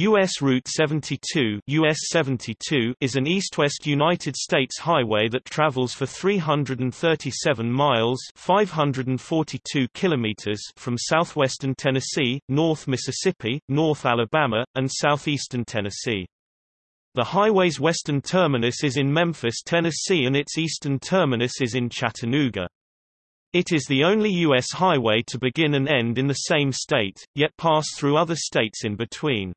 U.S. Route 72, US 72 is an east-west United States highway that travels for 337 miles 542 kilometers from southwestern Tennessee, North Mississippi, North Alabama, and southeastern Tennessee. The highway's western terminus is in Memphis, Tennessee and its eastern terminus is in Chattanooga. It is the only U.S. highway to begin and end in the same state, yet pass through other states in between.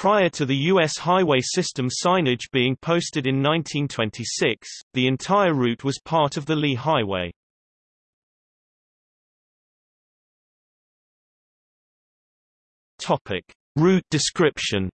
Prior to the U.S. highway system signage being posted in 1926, the entire route was part of the Lee Highway. Topic. Route description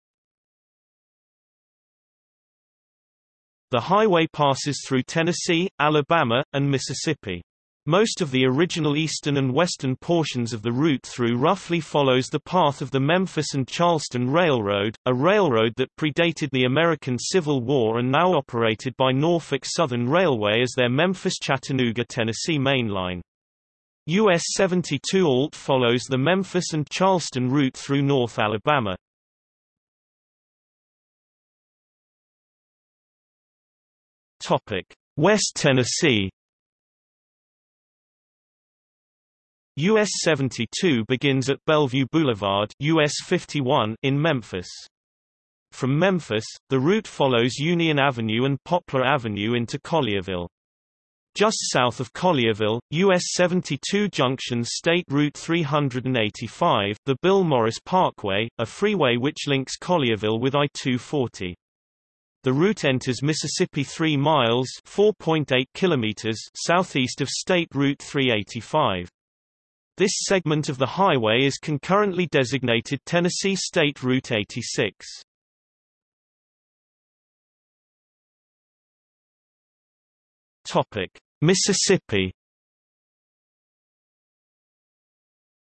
The highway passes through Tennessee, Alabama, and Mississippi. Most of the original eastern and western portions of the route through roughly follows the path of the Memphis and Charleston Railroad, a railroad that predated the American Civil War and now operated by Norfolk Southern Railway as their Memphis-Chattanooga Tennessee mainline. US 72 ALT follows the Memphis and Charleston route through North Alabama. West Tennessee US 72 begins at Bellevue Boulevard US 51 in Memphis. From Memphis, the route follows Union Avenue and Poplar Avenue into Collierville. Just south of Collierville, US 72 junctions State Route 385, the Bill Morris Parkway, a freeway which links Collierville with I-240. The route enters Mississippi 3 miles (4.8 kilometers) southeast of State Route 385. This segment of the highway is concurrently designated Tennessee State Route 86. Topic: Mississippi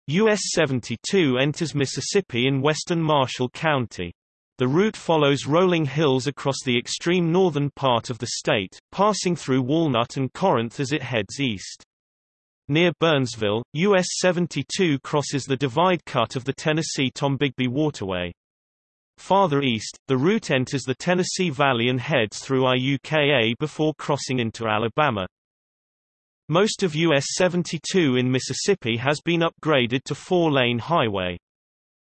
US 72 enters Mississippi in western Marshall County. The route follows rolling hills across the extreme northern part of the state, passing through Walnut and Corinth as it heads east. Near Burnsville, US 72 crosses the divide cut of the Tennessee-Tombigbee Waterway. Farther east, the route enters the Tennessee Valley and heads through IUKA before crossing into Alabama. Most of US 72 in Mississippi has been upgraded to four-lane highway.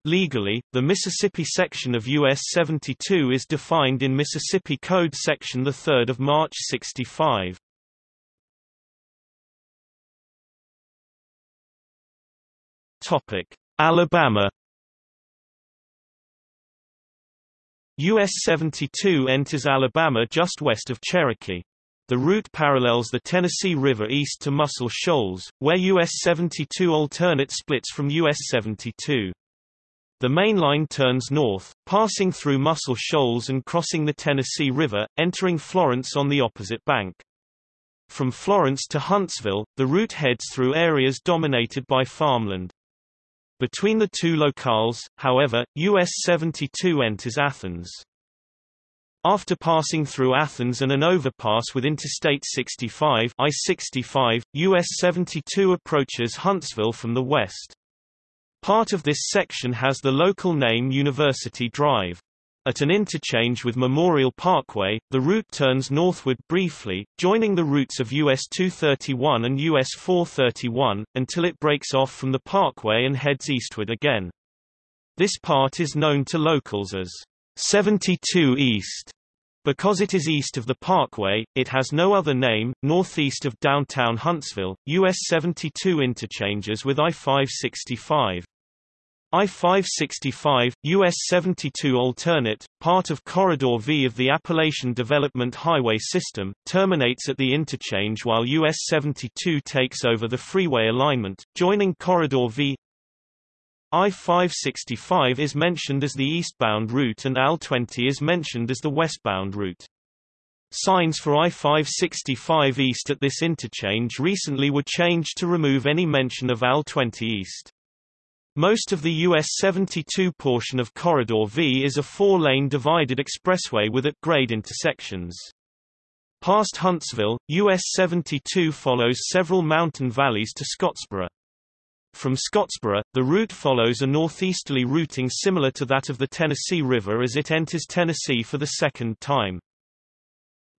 Legally, the Mississippi section of US 72 is defined in Mississippi Code Section 3 March 65. Topic: Alabama US 72 enters Alabama just west of Cherokee. The route parallels the Tennessee River east to Muscle Shoals, where US 72 alternate splits from US 72. The main line turns north, passing through Muscle Shoals and crossing the Tennessee River, entering Florence on the opposite bank. From Florence to Huntsville, the route heads through areas dominated by farmland. Between the two locales, however, US 72 enters Athens. After passing through Athens and an overpass with Interstate 65 I-65, US 72 approaches Huntsville from the west. Part of this section has the local name University Drive. At an interchange with Memorial Parkway, the route turns northward briefly, joining the routes of US 231 and US 431, until it breaks off from the parkway and heads eastward again. This part is known to locals as 72 East. Because it is east of the parkway, it has no other name. Northeast of downtown Huntsville, US 72 interchanges with I-565. I-565, US 72 alternate, part of Corridor V of the Appalachian Development Highway System, terminates at the interchange while US 72 takes over the freeway alignment, joining Corridor V. I-565 is mentioned as the eastbound route and AL-20 is mentioned as the westbound route. Signs for I-565 East at this interchange recently were changed to remove any mention of AL-20 East. Most of the US 72 portion of Corridor V is a four-lane divided expressway with at-grade intersections. Past Huntsville, US 72 follows several mountain valleys to Scottsboro. From Scottsboro, the route follows a northeasterly routing similar to that of the Tennessee River as it enters Tennessee for the second time.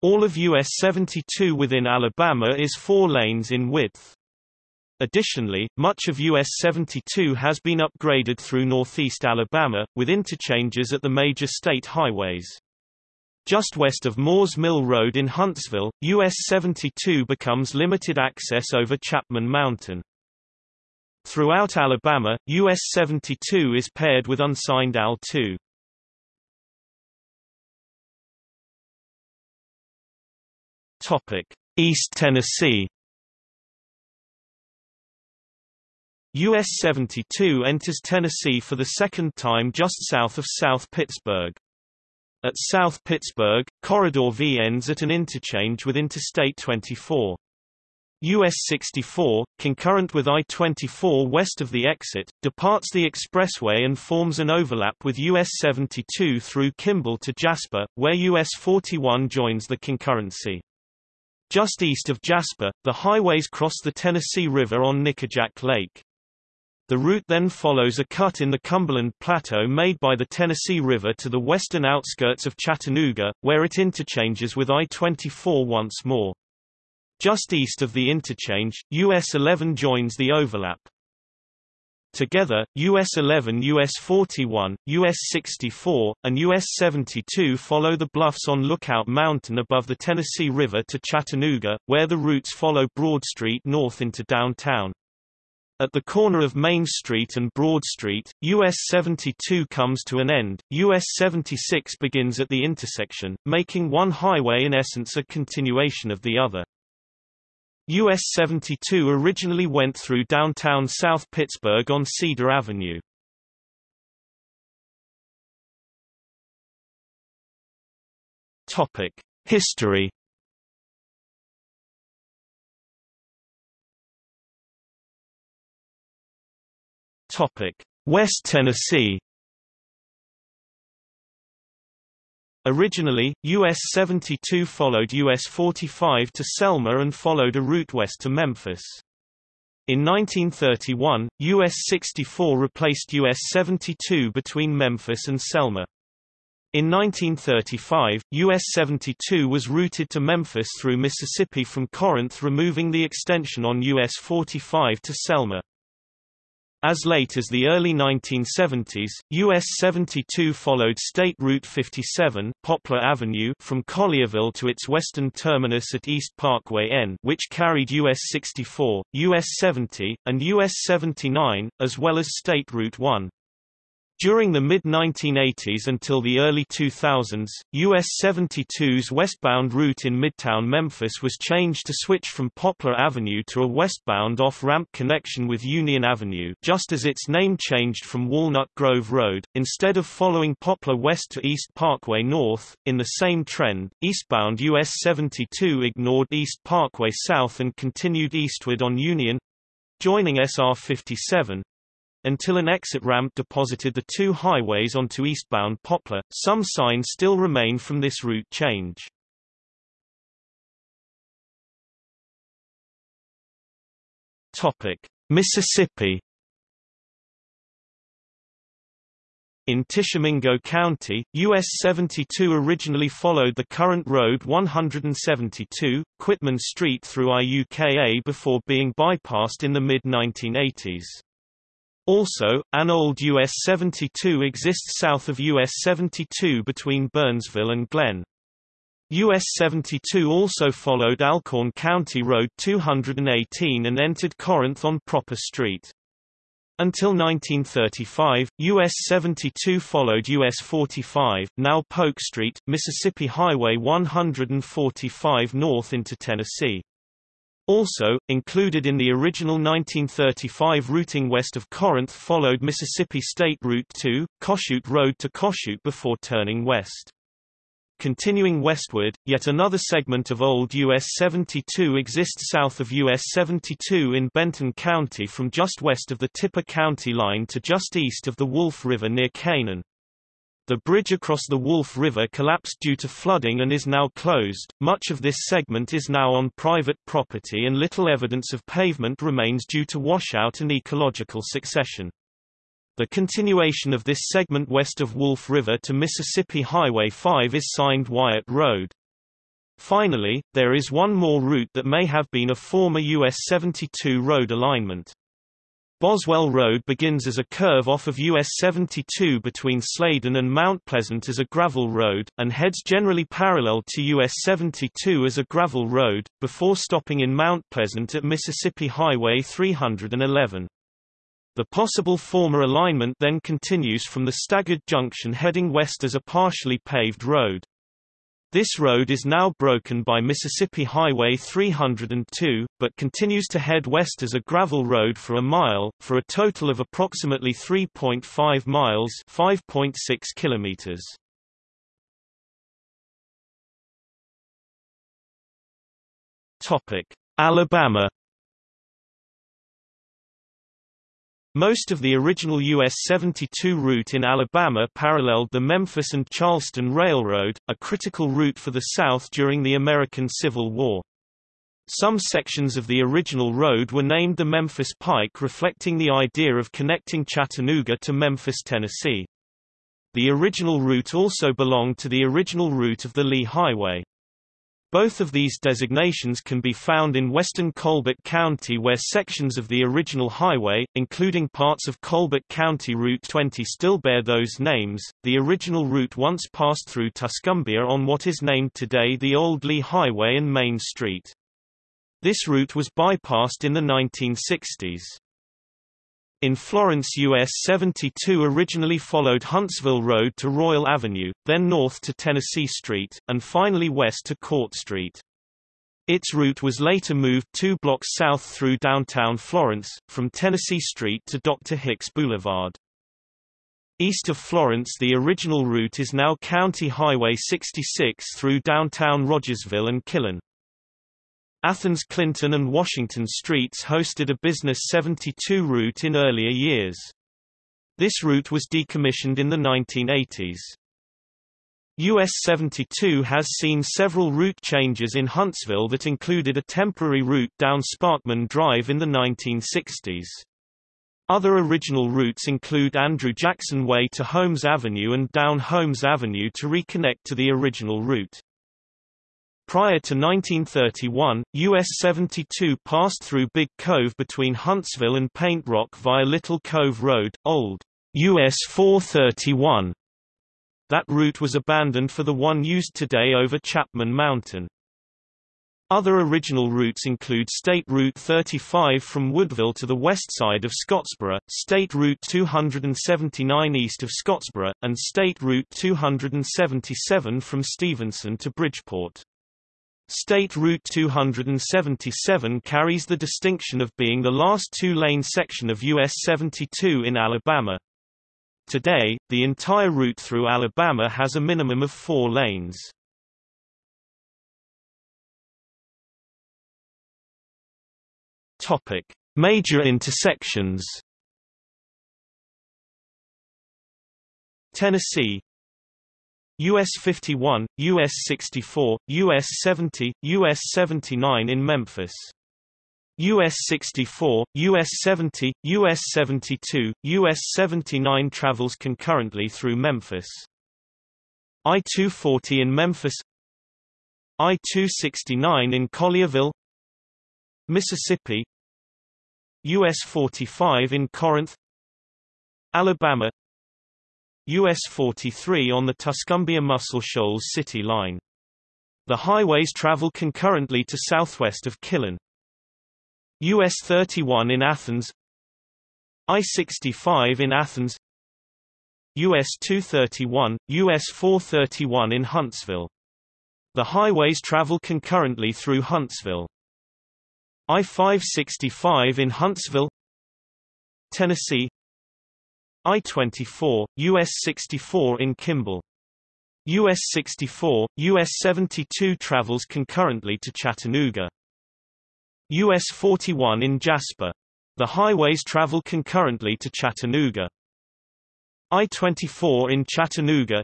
All of US 72 within Alabama is four lanes in width. Additionally, much of US 72 has been upgraded through northeast Alabama, with interchanges at the major state highways. Just west of Moores Mill Road in Huntsville, US 72 becomes limited access over Chapman Mountain. Throughout Alabama, US 72 is paired with unsigned AL2. Topic: East Tennessee. US 72 enters Tennessee for the second time just south of South Pittsburg. At South Pittsburg, Corridor V ends at an interchange with Interstate 24. US 64, concurrent with I-24 west of the exit, departs the expressway and forms an overlap with US 72 through Kimball to Jasper, where US 41 joins the concurrency. Just east of Jasper, the highways cross the Tennessee River on Nickajack Lake. The route then follows a cut in the Cumberland Plateau made by the Tennessee River to the western outskirts of Chattanooga, where it interchanges with I-24 once more. Just east of the interchange, US 11 joins the overlap. Together, US 11 US 41, US 64, and US 72 follow the bluffs on Lookout Mountain above the Tennessee River to Chattanooga, where the routes follow Broad Street north into downtown. At the corner of Main Street and Broad Street, US 72 comes to an end, US 76 begins at the intersection, making one highway in essence a continuation of the other. US 72 originally went through downtown South Pittsburg on Cedar Avenue. Topic: History. Topic: West Tennessee. Originally, US 72 followed US 45 to Selma and followed a route west to Memphis. In 1931, US 64 replaced US 72 between Memphis and Selma. In 1935, US 72 was routed to Memphis through Mississippi from Corinth removing the extension on US 45 to Selma. As late as the early 1970s, US 72 followed State Route 57 Poplar Avenue from Collierville to its western terminus at East Parkway N which carried US 64, US 70, and US 79, as well as State Route 1. During the mid-1980s until the early 2000s, US 72's westbound route in Midtown Memphis was changed to switch from Poplar Avenue to a westbound off-ramp connection with Union Avenue just as its name changed from Walnut Grove Road, instead of following Poplar west to East Parkway north. In the same trend, eastbound US 72 ignored East Parkway south and continued eastward on Union—joining SR 57, until an exit ramp deposited the two highways onto eastbound Poplar, some signs still remain from this route change. Topic: Mississippi In Tishomingo County, US 72 originally followed the current Road 172, Quitman Street through IUKA before being bypassed in the mid-1980s. Also, an old US 72 exists south of US 72 between Burnsville and Glen. US 72 also followed Alcorn County Road 218 and entered Corinth on Proper Street. Until 1935, US 72 followed US 45, now Polk Street, Mississippi Highway 145 north into Tennessee. Also, included in the original 1935 routing west of Corinth followed Mississippi State Route 2, Kossuth Road to Kossuth before turning west. Continuing westward, yet another segment of old US 72 exists south of US 72 in Benton County from just west of the Tippah County line to just east of the Wolf River near Canaan. The bridge across the Wolf River collapsed due to flooding and is now closed. Much of this segment is now on private property and little evidence of pavement remains due to washout and ecological succession. The continuation of this segment west of Wolf River to Mississippi Highway 5 is signed Wyatt Road. Finally, there is one more route that may have been a former US 72 road alignment. Boswell Road begins as a curve off of US 72 between Slayden and Mount Pleasant as a gravel road, and heads generally parallel to US 72 as a gravel road, before stopping in Mount Pleasant at Mississippi Highway 311. The possible former alignment then continues from the staggered junction heading west as a partially paved road. This road is now broken by Mississippi Highway 302, but continues to head west as a gravel road for a mile, for a total of approximately 3.5 miles 5.6 kilometers. Topic: Alabama Most of the original US 72 route in Alabama paralleled the Memphis and Charleston Railroad, a critical route for the South during the American Civil War. Some sections of the original road were named the Memphis Pike reflecting the idea of connecting Chattanooga to Memphis, Tennessee. The original route also belonged to the original route of the Lee Highway. Both of these designations can be found in western Colbert County where sections of the original highway, including parts of Colbert County Route 20 still bear those names. The original route once passed through Tuscumbia on what is named today the Old Lee Highway and Main Street. This route was bypassed in the 1960s. In Florence US 72 originally followed Huntsville Road to Royal Avenue, then north to Tennessee Street, and finally west to Court Street. Its route was later moved two blocks south through downtown Florence, from Tennessee Street to Dr. Hicks Boulevard. East of Florence the original route is now County Highway 66 through downtown Rogersville and Killen. Athens Clinton and Washington Streets hosted a Business 72 route in earlier years. This route was decommissioned in the 1980s. US 72 has seen several route changes in Huntsville that included a temporary route down Sparkman Drive in the 1960s. Other original routes include Andrew Jackson Way to Holmes Avenue and down Holmes Avenue to reconnect to the original route. Prior to 1931, US 72 passed through Big Cove between Huntsville and Paint Rock via Little Cove Road, old US 431. That route was abandoned for the one used today over Chapman Mountain. Other original routes include State Route 35 from Woodville to the west side of Scottsboro, State Route 279 east of Scottsboro, and State Route 277 from Stevenson to Bridgeport. State Route 277 carries the distinction of being the last two-lane section of US 72 in Alabama. Today, the entire route through Alabama has a minimum of four lanes. Topic: Major intersections. Tennessee US 51, US 64, US 70, US 79 in Memphis. US 64, US 70, US 72, US 79 travels concurrently through Memphis. I-240 in Memphis. I-269 in Collierville. Mississippi. US 45 in Corinth. Alabama US 43 on the Tuscumbia Muscle Shoals City Line. The highways travel concurrently to southwest of Killen. US 31 in Athens I-65 in Athens US 231, US 431 in Huntsville. The highways travel concurrently through Huntsville. I-565 in Huntsville Tennessee I-24, US 64 in Kimball. US 64, US 72 travels concurrently to Chattanooga. US 41 in Jasper. The highways travel concurrently to Chattanooga. I-24 in Chattanooga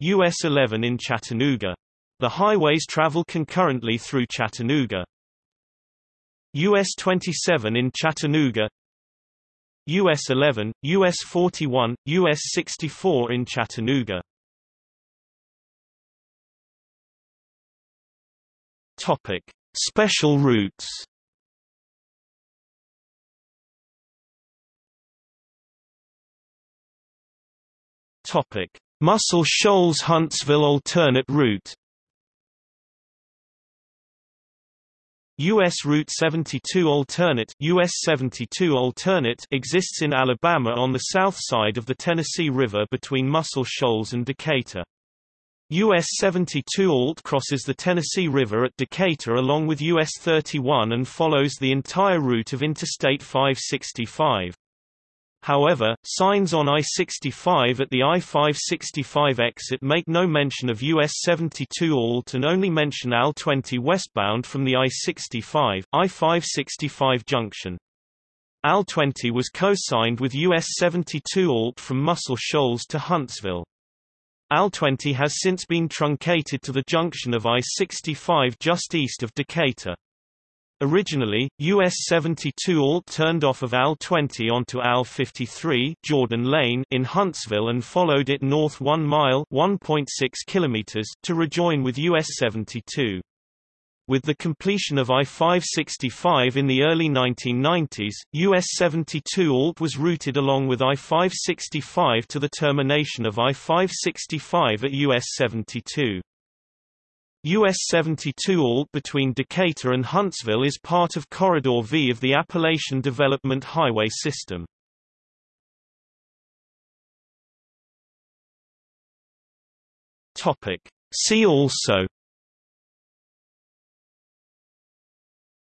US 11 in Chattanooga. The highways travel concurrently through Chattanooga. US 27 in Chattanooga US 11, US 41, US 64 in Chattanooga Topic. Special routes Topic: Muscle Shoals Huntsville alternate route. US Route 72 alternate US 72 alternate exists in Alabama on the south side of the Tennessee River between Muscle Shoals and Decatur. US 72 alt crosses the Tennessee River at Decatur along with US 31 and follows the entire route of Interstate 565. However, signs on I-65 at the I-565 exit make no mention of US 72 alt and only mention AL-20 westbound from the I-65, I-565 junction. AL-20 was co-signed with US 72 alt from Muscle Shoals to Huntsville. AL-20 has since been truncated to the junction of I-65 just east of Decatur. Originally, US-72 ALT turned off of AL-20 onto AL-53 Jordan Lane in Huntsville and followed it north 1 mile 1.6 kilometers to rejoin with US-72. With the completion of I-565 in the early 1990s, US-72 ALT was routed along with I-565 to the termination of I-565 at US-72. US 72 ALT between Decatur and Huntsville is part of Corridor V of the Appalachian Development Highway System. See also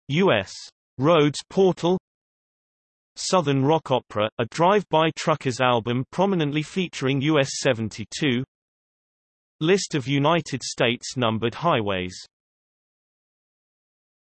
U.S. Roads Portal Southern Rock Opera, a drive-by truckers album prominently featuring US 72 List of United States numbered highways